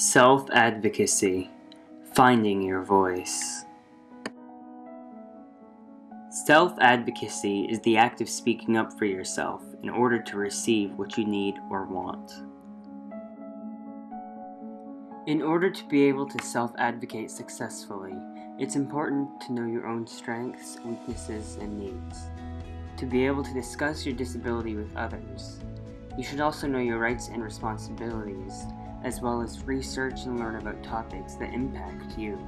Self-advocacy. Finding your voice. Self-advocacy is the act of speaking up for yourself in order to receive what you need or want. In order to be able to self-advocate successfully, it's important to know your own strengths, weaknesses, and needs. To be able to discuss your disability with others, you should also know your rights and responsibilities as well as research and learn about topics that impact you.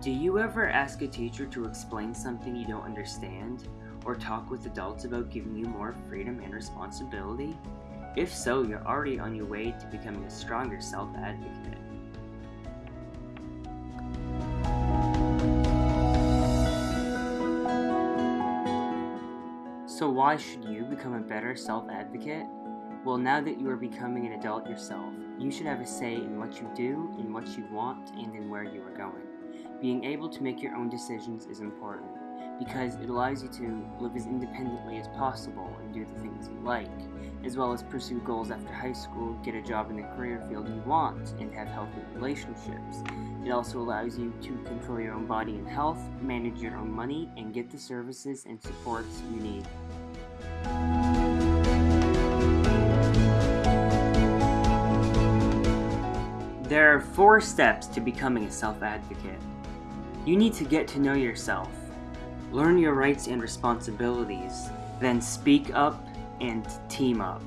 Do you ever ask a teacher to explain something you don't understand? Or talk with adults about giving you more freedom and responsibility? If so, you're already on your way to becoming a stronger self-advocate. So why should you become a better self-advocate? Well, now that you are becoming an adult yourself, you should have a say in what you do, in what you want, and in where you are going. Being able to make your own decisions is important because it allows you to live as independently as possible and do the things you like, as well as pursue goals after high school, get a job in the career field you want, and have healthy relationships. It also allows you to control your own body and health, manage your own money, and get the services and supports you need. There are four steps to becoming a self-advocate. You need to get to know yourself, learn your rights and responsibilities, then speak up and team up.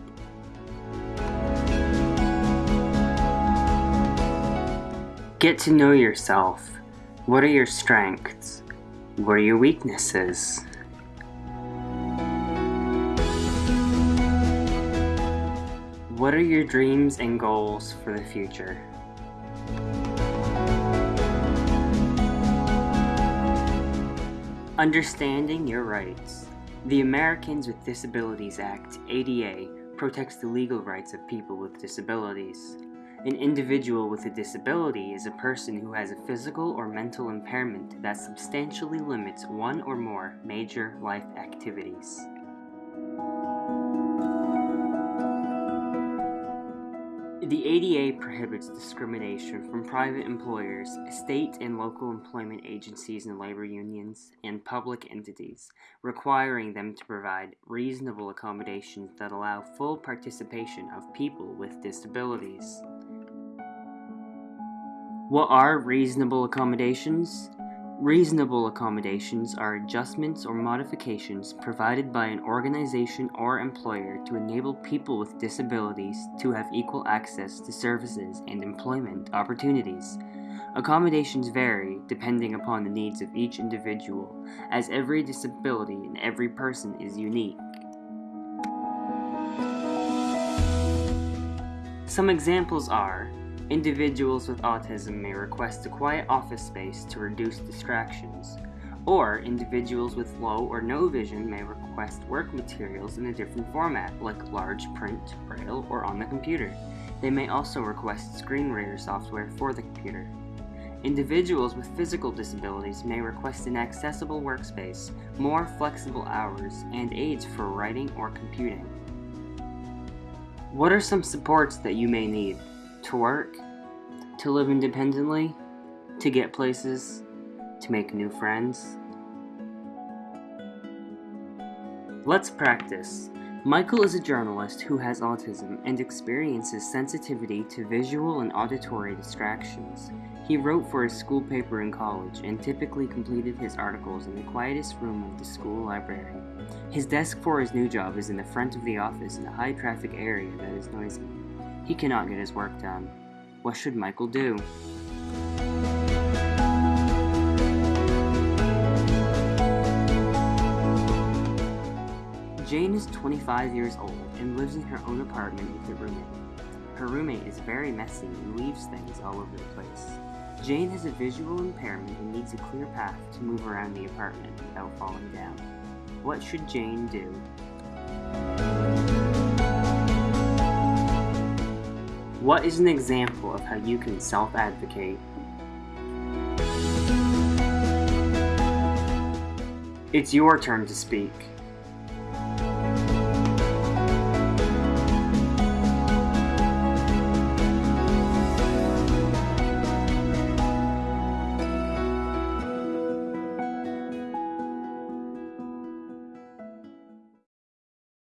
Get to know yourself. What are your strengths? What are your weaknesses? What are your dreams and goals for the future? Understanding your rights. The Americans with Disabilities Act, ADA, protects the legal rights of people with disabilities. An individual with a disability is a person who has a physical or mental impairment that substantially limits one or more major life activities. The ADA prohibits discrimination from private employers, state and local employment agencies and labor unions, and public entities, requiring them to provide reasonable accommodations that allow full participation of people with disabilities. What are reasonable accommodations? Reasonable accommodations are adjustments or modifications provided by an organization or employer to enable people with disabilities to have equal access to services and employment opportunities. Accommodations vary depending upon the needs of each individual, as every disability and every person is unique. Some examples are Individuals with autism may request a quiet office space to reduce distractions, or individuals with low or no vision may request work materials in a different format, like large print, braille, or on the computer. They may also request screen reader software for the computer. Individuals with physical disabilities may request an accessible workspace, more flexible hours, and aids for writing or computing. What are some supports that you may need? To work, to live independently, to get places, to make new friends. Let's practice. Michael is a journalist who has autism and experiences sensitivity to visual and auditory distractions. He wrote for his school paper in college and typically completed his articles in the quietest room of the school library. His desk for his new job is in the front of the office in a high traffic area that is noisy. He cannot get his work done. What should Michael do? Jane is 25 years old and lives in her own apartment with a roommate. Her roommate is very messy and leaves things all over the place. Jane has a visual impairment and needs a clear path to move around the apartment without falling down. What should Jane do? What is an example of how you can self-advocate? It's your turn to speak.